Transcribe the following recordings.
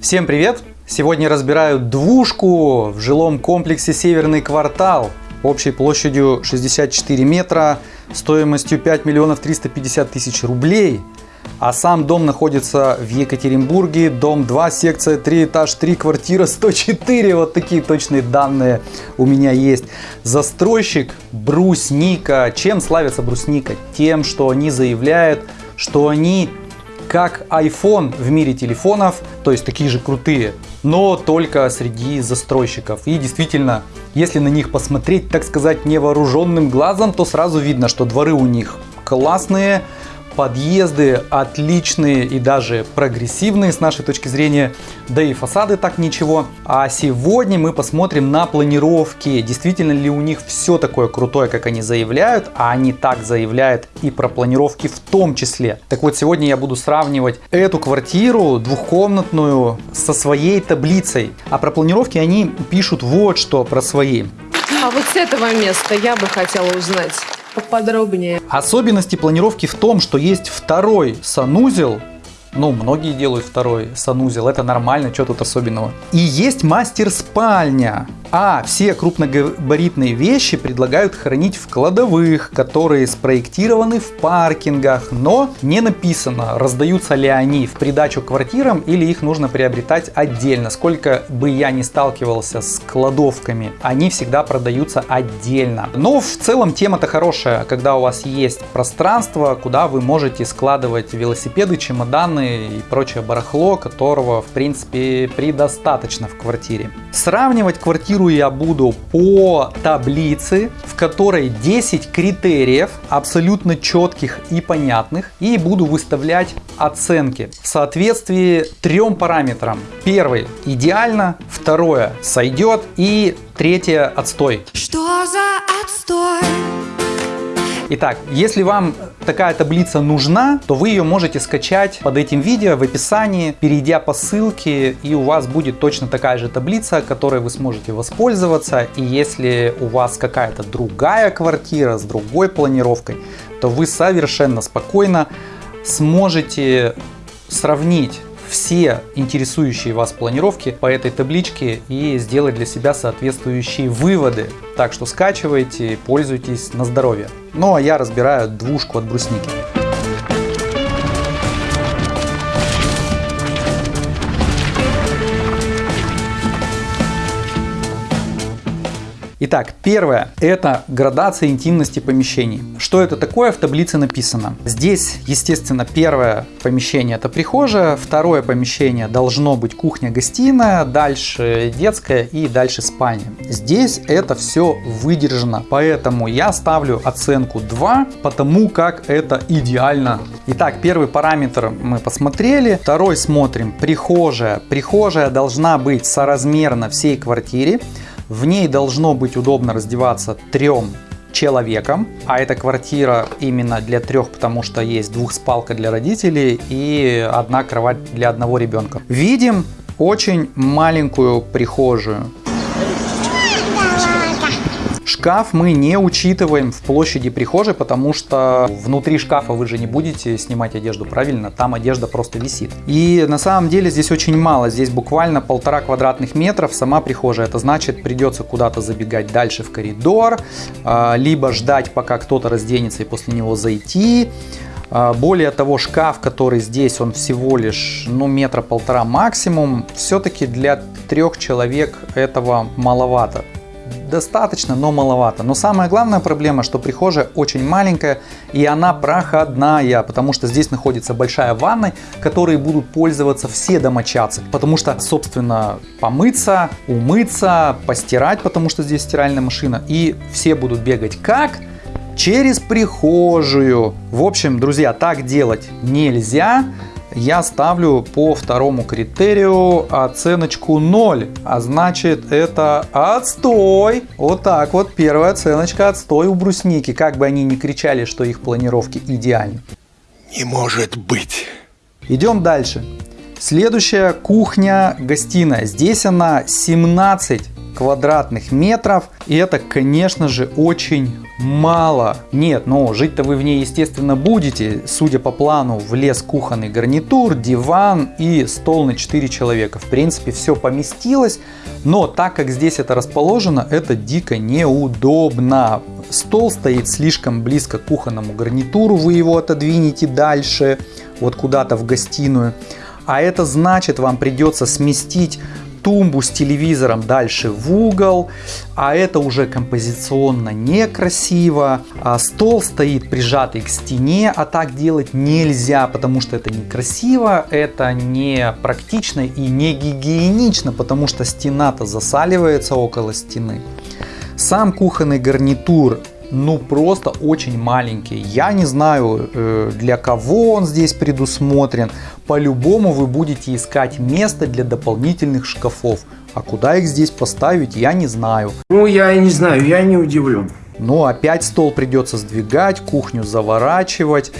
Всем привет! Сегодня разбираю двушку в жилом комплексе Северный квартал общей площадью 64 метра, стоимостью 5 миллионов 350 тысяч рублей. А сам дом находится в Екатеринбурге, дом 2, секция 3, этаж 3, квартира 104. Вот такие точные данные у меня есть. Застройщик Брусника. Чем славится Брусника? Тем, что они заявляют, что они как iPhone в мире телефонов, то есть такие же крутые, но только среди застройщиков. И действительно, если на них посмотреть, так сказать, невооруженным глазом, то сразу видно, что дворы у них классные, подъезды отличные и даже прогрессивные с нашей точки зрения, да и фасады так ничего. А сегодня мы посмотрим на планировки, действительно ли у них все такое крутое, как они заявляют, а они так заявляют и про планировки в том числе. Так вот, сегодня я буду сравнивать эту квартиру двухкомнатную со своей таблицей. А про планировки они пишут вот что про свои. А вот с этого места я бы хотела узнать поподробнее. Особенности планировки в том, что есть второй санузел, ну, многие делают второй санузел, это нормально, что тут особенного. И есть мастер-спальня. А все крупногабаритные вещи предлагают хранить в кладовых, которые спроектированы в паркингах, но не написано, раздаются ли они в придачу квартирам или их нужно приобретать отдельно. Сколько бы я ни сталкивался с кладовками, они всегда продаются отдельно. Но в целом тема-то хорошая, когда у вас есть пространство, куда вы можете складывать велосипеды, чемоданы и прочее барахло, которого в принципе предостаточно в квартире. Сравнивать квартиру я буду по таблице, в которой 10 критериев, абсолютно четких и понятных, и буду выставлять оценки в соответствии трем параметрам. Первый – идеально, второе – сойдет и третье – отстой. Что за отстой? Итак, если вам такая таблица нужна, то вы ее можете скачать под этим видео в описании, перейдя по ссылке, и у вас будет точно такая же таблица, которой вы сможете воспользоваться. И если у вас какая-то другая квартира с другой планировкой, то вы совершенно спокойно сможете сравнить все интересующие вас планировки по этой табличке и сделать для себя соответствующие выводы. Так что скачивайте, пользуйтесь на здоровье. Ну а я разбираю двушку от брусники. Итак, первое – это градация интимности помещений. Что это такое, в таблице написано. Здесь, естественно, первое помещение – это прихожая, второе помещение должно быть кухня-гостиная, дальше детская и дальше спальня. Здесь это все выдержано, поэтому я ставлю оценку 2, потому как это идеально. Итак, первый параметр мы посмотрели, второй смотрим прихожая. Прихожая должна быть соразмерна всей квартире. В ней должно быть удобно раздеваться трем человеком, а эта квартира именно для трех, потому что есть двухспалка для родителей и одна кровать для одного ребенка. Видим очень маленькую прихожую. Шкаф мы не учитываем в площади прихожей, потому что внутри шкафа вы же не будете снимать одежду, правильно? Там одежда просто висит. И на самом деле здесь очень мало, здесь буквально полтора квадратных метров сама прихожая. Это значит придется куда-то забегать дальше в коридор, а, либо ждать пока кто-то разденется и после него зайти. А, более того, шкаф, который здесь, он всего лишь ну, метра полтора максимум. Все-таки для трех человек этого маловато достаточно, но маловато. Но самая главная проблема, что прихожая очень маленькая и она проходная, потому что здесь находится большая ванна, которой будут пользоваться все домочадцы. Потому что, собственно, помыться, умыться, постирать, потому что здесь стиральная машина. И все будут бегать как? Через прихожую. В общем, друзья, так делать нельзя я ставлю по второму критерию оценочку 0, а значит это отстой. Вот так вот первая оценочка отстой у брусники, как бы они ни кричали, что их планировки идеальны. Не может быть. Идем дальше. Следующая кухня-гостиная. Здесь она 17 квадратных метров. И это, конечно же, очень мало. Нет, но жить-то вы в ней, естественно, будете. Судя по плану, влез кухонный гарнитур, диван и стол на 4 человека. В принципе, все поместилось. Но так как здесь это расположено, это дико неудобно. Стол стоит слишком близко к кухонному гарнитуру, вы его отодвинете дальше, вот куда-то в гостиную. А это значит, вам придется сместить тумбу с телевизором дальше в угол, а это уже композиционно некрасиво. А стол стоит прижатый к стене, а так делать нельзя, потому что это некрасиво, это не практично и не гигиенично, потому что стена-то засаливается около стены. Сам кухонный гарнитур ну просто очень маленький. Я не знаю э, для кого он здесь предусмотрен. По-любому вы будете искать место для дополнительных шкафов. А куда их здесь поставить, я не знаю. Ну, я не знаю, я не удивлен. Ну, опять стол придется сдвигать, кухню заворачивать.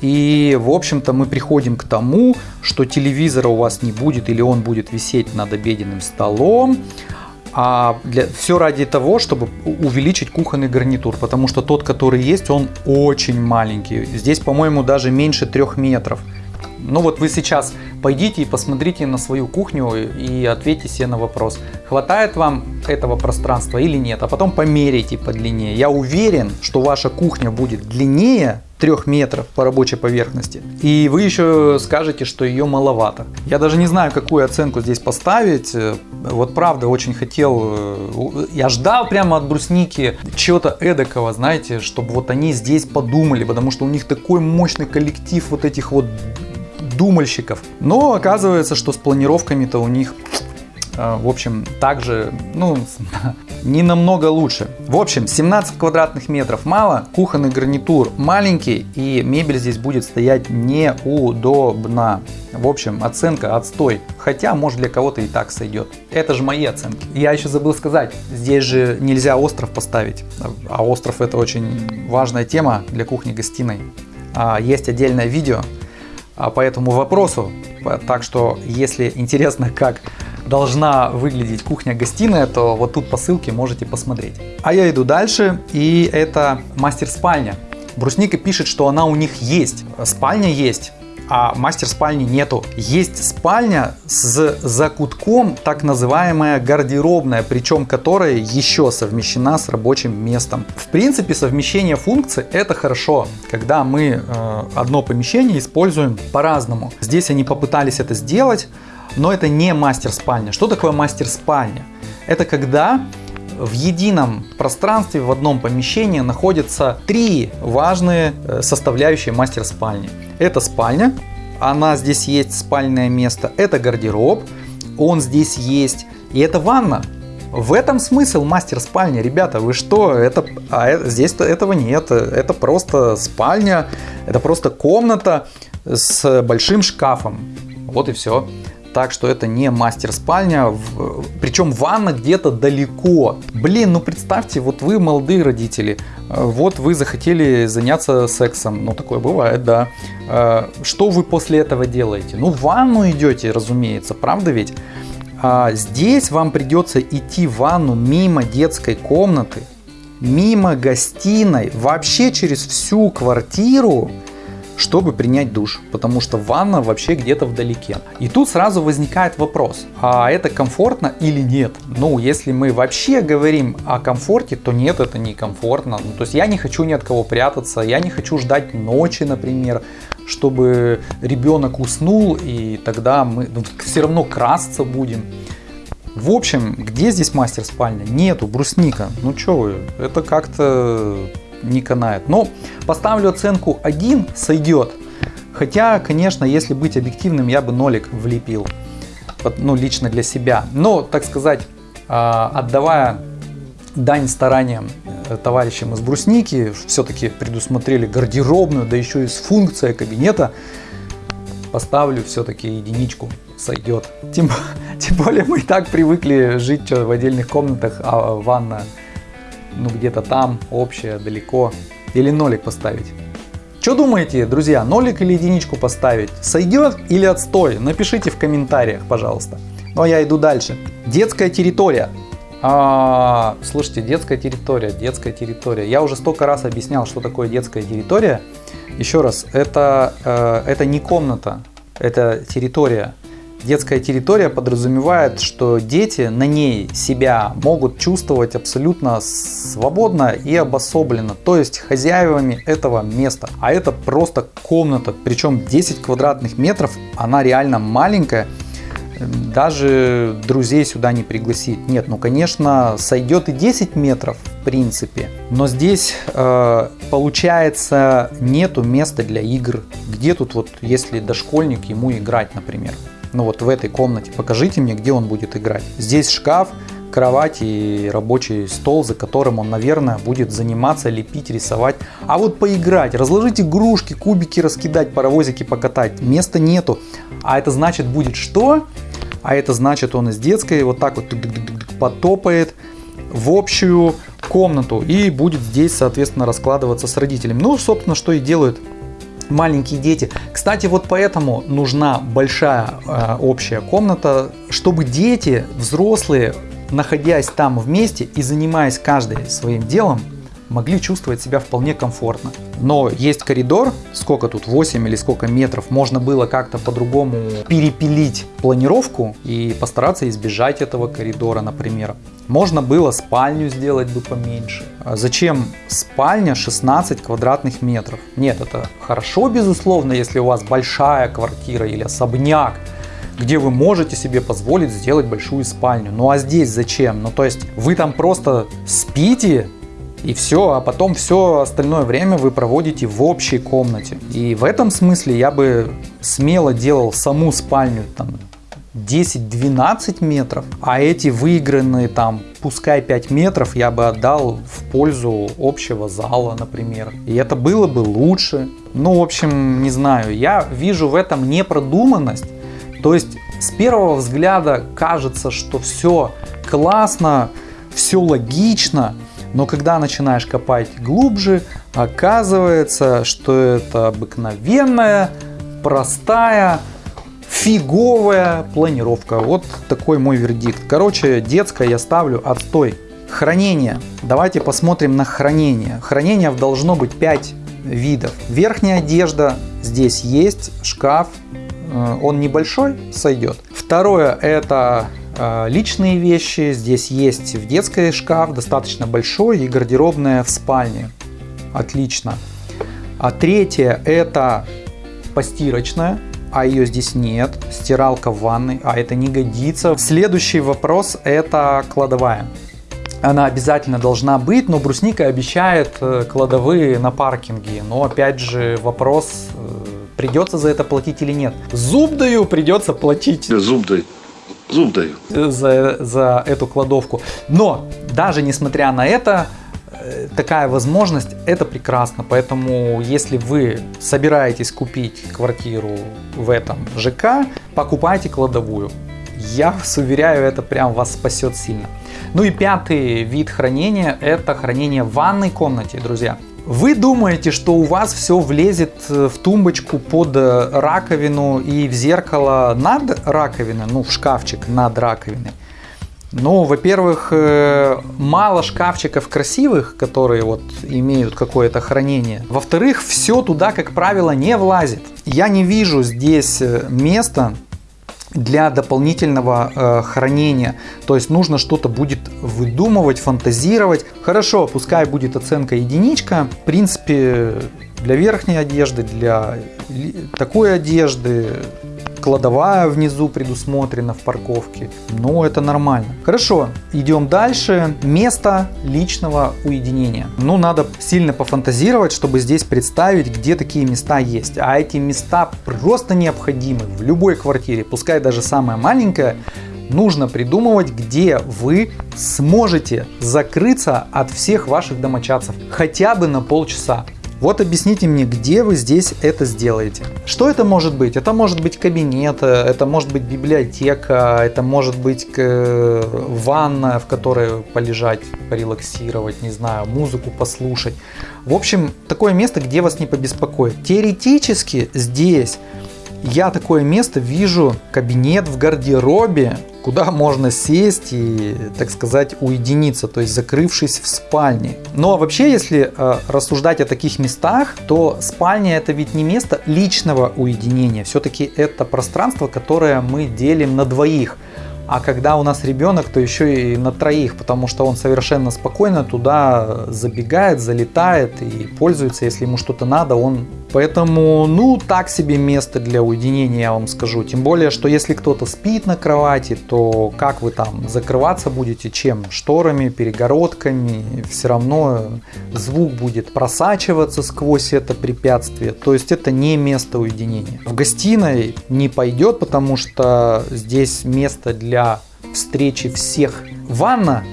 И, в общем-то, мы приходим к тому, что телевизора у вас не будет или он будет висеть над обеденным столом а для, все ради того, чтобы увеличить кухонный гарнитур, потому что тот, который есть, он очень маленький. Здесь, по-моему, даже меньше трех метров. Ну вот вы сейчас пойдите и посмотрите на свою кухню и ответьте себе на вопрос, хватает вам этого пространства или нет, а потом померяйте по длине. Я уверен, что ваша кухня будет длиннее 3 метров по рабочей поверхности. И вы еще скажете, что ее маловато. Я даже не знаю, какую оценку здесь поставить. Вот правда, очень хотел, э, я ждал прямо от брусники чего-то эдакого, знаете, чтобы вот они здесь подумали, потому что у них такой мощный коллектив вот этих вот думальщиков. Но оказывается, что с планировками-то у них э, в общем, также, ну, не намного лучше. В общем, 17 квадратных метров мало, кухонный гарнитур маленький и мебель здесь будет стоять неудобно. В общем, оценка отстой. Хотя, может для кого-то и так сойдет. Это же мои оценки. Я еще забыл сказать, здесь же нельзя остров поставить. А остров это очень важная тема для кухни-гостиной. А, есть отдельное видео а, по этому вопросу. Так что, если интересно, как должна выглядеть кухня-гостиная, то вот тут по ссылке можете посмотреть. А я иду дальше, и это мастер-спальня. Брусника пишет, что она у них есть. Спальня есть, а мастер спальни нету. Есть спальня с закутком, так называемая гардеробная, причем которая еще совмещена с рабочим местом. В принципе, совмещение функций это хорошо, когда мы э, одно помещение используем по-разному. Здесь они попытались это сделать, но это не мастер спальня. Что такое мастер спальня? Это когда в едином пространстве в одном помещении находятся три важные э, составляющие мастер спальни. Это спальня, она здесь есть спальное место, это гардероб, он здесь есть, и это ванна. В этом смысл мастер спальни, ребята, вы что, это, а это, здесь этого нет, это просто спальня, это просто комната с большим шкафом, вот и все. Так что это не мастер-спальня, причем ванна где-то далеко. Блин, ну представьте, вот вы молодые родители, э, вот вы захотели заняться сексом, ну такое бывает, да. Э, что вы после этого делаете? Ну в ванну идете, разумеется, правда ведь? А здесь вам придется идти в ванну мимо детской комнаты, мимо гостиной, вообще через всю квартиру, чтобы принять душ, потому что ванна вообще где-то вдалеке. И тут сразу возникает вопрос, а это комфортно или нет? Ну, если мы вообще говорим о комфорте, то нет, это не комфортно. Ну, то есть я не хочу ни от кого прятаться, я не хочу ждать ночи, например, чтобы ребенок уснул, и тогда мы ну, все равно красться будем. В общем, где здесь мастер спальня? Нету, брусника. Ну что вы, это как-то не канает. Но поставлю оценку 1, сойдет. Хотя, конечно, если быть объективным, я бы нолик влепил. Ну, лично для себя. Но, так сказать, а, отдавая дань стараниям э, товарищам из брусники, все-таки предусмотрели гардеробную, да еще и с функцией кабинета, поставлю все-таки единичку, сойдет. Тем, тем более мы и так привыкли жить что, в отдельных комнатах, а ванна ну где-то там, общее, далеко. Или нолик поставить. Что думаете, друзья, нолик или единичку поставить? Сойдет или отстой? Напишите в комментариях, пожалуйста. Ну а я иду дальше. Детская территория. А, слушайте, детская территория, детская территория. Я уже столько раз объяснял, что такое детская территория. Еще раз, это, э, это не комната, это территория. Детская территория подразумевает, что дети на ней себя могут чувствовать абсолютно свободно и обособленно, то есть хозяевами этого места. А это просто комната, причем 10 квадратных метров, она реально маленькая даже друзей сюда не пригласить. Нет, ну конечно, сойдет и 10 метров в принципе, но здесь э, получается нету места для игр. Где тут вот, если дошкольник ему играть, например? Ну вот в этой комнате, покажите мне, где он будет играть. Здесь шкаф, кровать и рабочий стол, за которым он, наверное, будет заниматься, лепить, рисовать. А вот поиграть, разложить игрушки, кубики раскидать, паровозики покатать, места нету. А это значит будет что? А это значит он из детской вот так вот потопает в общую комнату и будет здесь, соответственно, раскладываться с родителями. Ну, собственно, что и делают маленькие дети. Кстати, вот поэтому нужна большая э, общая комната, чтобы дети, взрослые, находясь там вместе и занимаясь каждый своим делом, могли чувствовать себя вполне комфортно. Но есть коридор, сколько тут, 8 или сколько метров, можно было как-то по-другому перепилить планировку и постараться избежать этого коридора, например. Можно было спальню сделать бы поменьше. А зачем спальня 16 квадратных метров? Нет, это хорошо, безусловно, если у вас большая квартира или особняк, где вы можете себе позволить сделать большую спальню. Ну а здесь зачем? Ну то есть вы там просто спите и все, а потом все остальное время вы проводите в общей комнате. И в этом смысле я бы смело делал саму спальню там 10-12 метров, а эти выигранные там, пускай 5 метров, я бы отдал в пользу общего зала, например. И это было бы лучше. Ну, в общем, не знаю, я вижу в этом непродуманность. То есть, с первого взгляда кажется, что все классно, все логично, но когда начинаешь копать глубже, оказывается, что это обыкновенная, простая, фиговая планировка. Вот такой мой вердикт. Короче, детская я ставлю отстой. Хранение. Давайте посмотрим на хранение. Хранение должно быть 5 видов. Верхняя одежда здесь есть, шкаф, э, он небольшой, сойдет. Второе это личные вещи. Здесь есть в детской шкаф, достаточно большой, и гардеробная в спальне. Отлично. А третье это постирочная а ее здесь нет. Стиралка в ванной, а это не годится. Следующий вопрос это кладовая. Она обязательно должна быть, но брусника обещает э, кладовые на паркинге. Но опять же вопрос, э, придется за это платить или нет. Зуб даю, придется платить. Зуб дай. Зуб даю. За, за эту кладовку. Но даже несмотря на это, такая возможность, это прекрасно. Поэтому, если вы собираетесь купить квартиру в этом ЖК, покупайте кладовую. Я вас уверяю, это прям вас спасет сильно. Ну и пятый вид хранения – это хранение в ванной комнате, друзья. Вы думаете, что у вас все влезет в тумбочку под раковину и в зеркало над раковиной, ну в шкафчик над раковиной? Ну, во-первых, э, мало шкафчиков красивых, которые вот имеют какое-то хранение. Во-вторых, все туда, как правило, не влазит. Я не вижу здесь э, места для дополнительного э, хранения. То есть нужно что-то будет выдумывать, фантазировать. Хорошо, пускай будет оценка единичка. В принципе, для верхней одежды, для такой одежды кладовая внизу предусмотрена в парковке. Но это нормально. Хорошо, идем дальше. Место личного уединения. Ну, надо сильно пофантазировать, чтобы здесь представить, где такие места есть. А эти места просто необходимы в любой квартире, пускай даже самая маленькая, нужно придумывать, где вы сможете закрыться от всех ваших домочадцев хотя бы на полчаса. Вот объясните мне, где вы здесь это сделаете. Что это может быть? Это может быть кабинет, это может быть библиотека, это может быть ванна, в которой полежать, порелаксировать, не знаю, музыку послушать. В общем, такое место, где вас не побеспокоит. Теоретически здесь я такое место вижу, кабинет в гардеробе, куда можно сесть и, так сказать, уединиться, то есть закрывшись в спальне. Но вообще, если э, рассуждать о таких местах, то спальня это ведь не место личного уединения, все-таки это пространство, которое мы делим на двоих. А когда у нас ребенок, то еще и на троих, потому что он совершенно спокойно туда забегает, залетает и пользуется, если ему что-то надо, он... Поэтому, ну, так себе место для уединения, я вам скажу. Тем более, что если кто-то спит на кровати, то как вы там закрываться будете, чем? Шторами, перегородками, все равно звук будет просачиваться сквозь это препятствие. То есть это не место уединения. В гостиной не пойдет, потому что здесь место для для встречи всех. Ванна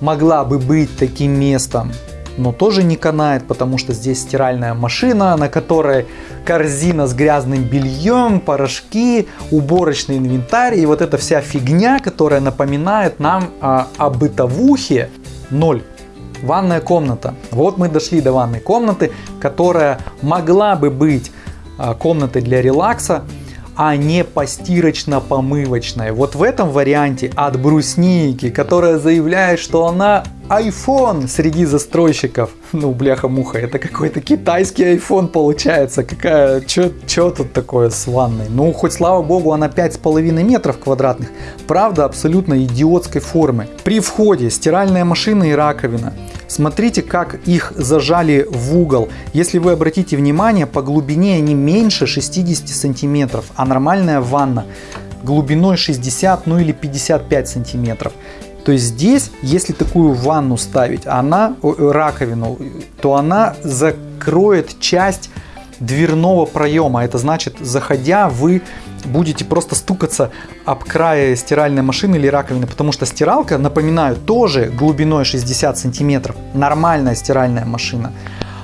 могла бы быть таким местом, но тоже не канает, потому что здесь стиральная машина, на которой корзина с грязным бельем, порошки, уборочный инвентарь и вот эта вся фигня, которая напоминает нам а, о бытовухе. Ноль. Ванная комната. Вот мы дошли до ванной комнаты, которая могла бы быть а, комнатой для релакса, а не постирочно-помывочная. Вот в этом варианте от брусники, которая заявляет, что она iPhone среди застройщиков. Ну, бляха-муха, это какой-то китайский iPhone получается. Какая, что тут такое с ванной? Ну, хоть слава богу, она 5,5 метров квадратных. Правда, абсолютно идиотской формы. При входе стиральная машина и раковина. Смотрите, как их зажали в угол. Если вы обратите внимание, по глубине они меньше 60 сантиметров, а нормальная ванна глубиной 60, ну или 55 сантиметров. То есть здесь, если такую ванну ставить, она, раковину, то она закроет часть дверного проема. Это значит, заходя, вы будете просто стукаться об край стиральной машины или раковины, потому что стиралка, напоминаю, тоже глубиной 60 сантиметров, нормальная стиральная машина.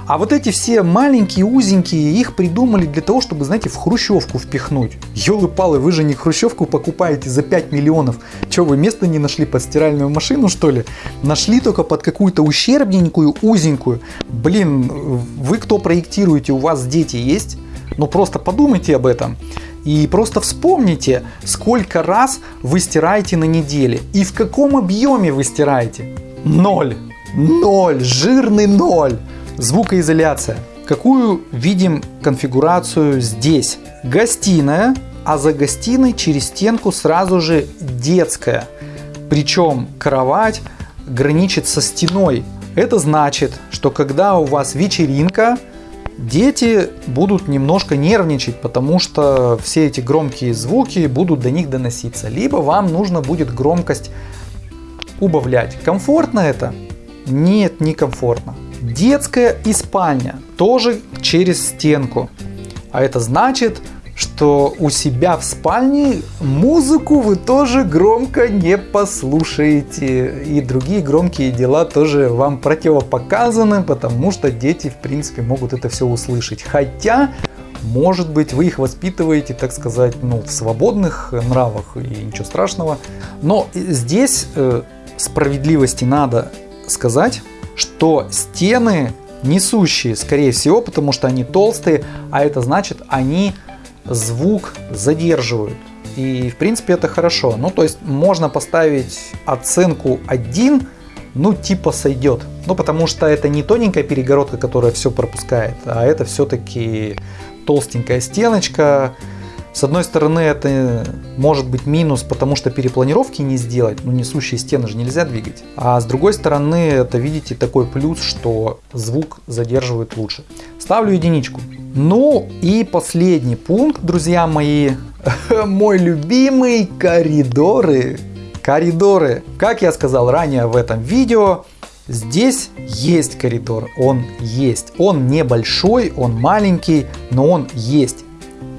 А вот эти все маленькие, узенькие, их придумали для того, чтобы, знаете, в хрущевку впихнуть. Ёлы-палы, вы же не хрущевку покупаете за 5 миллионов. Че, вы место не нашли под стиральную машину, что ли? Нашли только под какую-то ущербненькую, узенькую. Блин, вы кто проектируете, у вас дети есть? Ну просто подумайте об этом. И просто вспомните, сколько раз вы стираете на неделе и в каком объеме вы стираете. Ноль. Ноль. Жирный ноль. Звукоизоляция. Какую видим конфигурацию здесь? Гостиная, а за гостиной через стенку сразу же детская. Причем кровать граничит со стеной. Это значит, что когда у вас вечеринка, дети будут немножко нервничать, потому что все эти громкие звуки будут до них доноситься. Либо вам нужно будет громкость убавлять. Комфортно это? Нет, не комфортно. Детская и спальня тоже через стенку. А это значит, что у себя в спальне музыку вы тоже громко не послушаете. И другие громкие дела тоже вам противопоказаны, потому что дети, в принципе, могут это все услышать. Хотя, может быть, вы их воспитываете, так сказать, ну, в свободных нравах, и ничего страшного. Но здесь э, справедливости надо сказать, что стены несущие, скорее всего, потому что они толстые, а это значит, они звук задерживают. И в принципе это хорошо. Ну то есть можно поставить оценку 1, ну типа сойдет. Ну потому что это не тоненькая перегородка, которая все пропускает, а это все-таки толстенькая стеночка, с одной стороны, это может быть минус, потому что перепланировки не сделать, ну несущие стены же нельзя двигать. А с другой стороны, это видите такой плюс, что звук задерживает лучше. Ставлю единичку. Ну и последний пункт, друзья мои, мой любимый коридоры. Коридоры. Как я сказал ранее в этом видео, Здесь есть коридор, он есть. Он небольшой, он маленький, но он есть.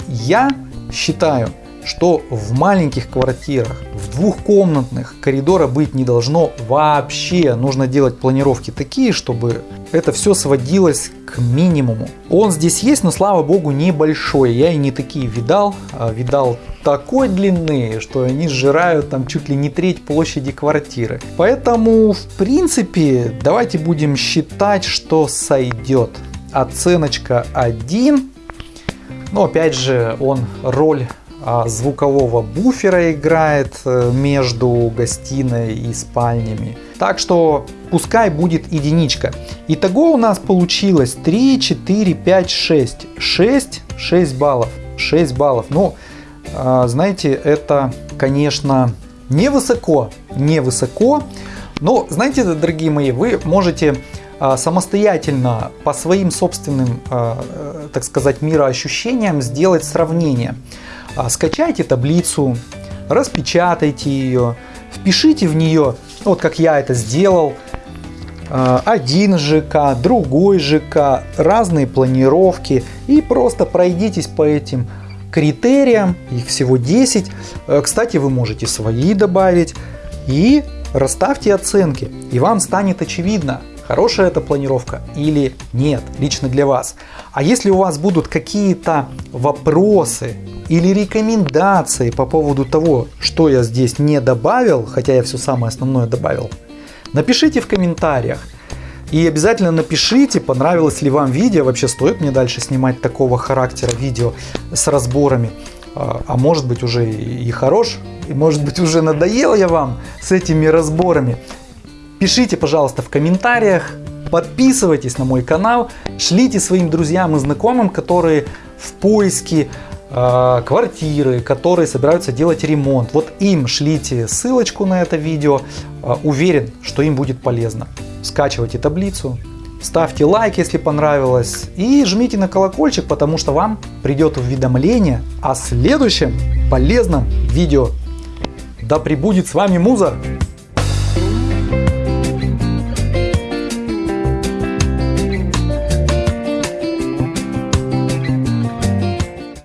Я Считаю, что в маленьких квартирах, в двухкомнатных коридора быть не должно вообще. Нужно делать планировки такие, чтобы это все сводилось к минимуму. Он здесь есть, но слава богу небольшой. Я и не такие видал. А видал такой длины, что они сжирают там чуть ли не треть площади квартиры. Поэтому, в принципе, давайте будем считать, что сойдет. Оценочка 1 Но опять же, он роль а, звукового буфера играет э, между гостиной и спальнями. Так что пускай будет единичка. Итого у нас получилось 3, 4, 5, 6. 6, 6 баллов. 6 баллов. Ну, а, знаете, это, конечно, невысоко. Невысоко. Но, знаете, дорогие мои, вы можете самостоятельно по своим собственным, э, так сказать, мироощущениям сделать сравнение. А, скачайте таблицу, распечатайте ее, впишите в нее, вот как я это сделал, а, один ЖК, другой ЖК, разные планировки и просто пройдитесь по этим критериям, их всего 10. Э, кстати, вы можете свои добавить и расставьте оценки, и вам станет очевидно, хорошая эта планировка или нет, лично для вас. А если у вас будут какие-то вопросы или рекомендации по поводу того, что я здесь не добавил, хотя я все самое основное добавил, напишите в комментариях. И обязательно напишите, понравилось ли вам видео, вообще стоит мне дальше снимать такого характера видео с разборами. А, а может быть уже и хорош, и может быть уже надоел я вам с этими разборами. Пишите, пожалуйста, в комментариях, подписывайтесь на мой канал, шлите своим друзьям и знакомым, которые в поиске э, квартиры, которые собираются делать ремонт. Вот им шлите ссылочку на это видео, э, уверен, что им будет полезно. Скачивайте таблицу, ставьте лайк, если понравилось, и жмите на колокольчик, потому что вам придет уведомление о следующем полезном видео. Да пребудет с вами Муза!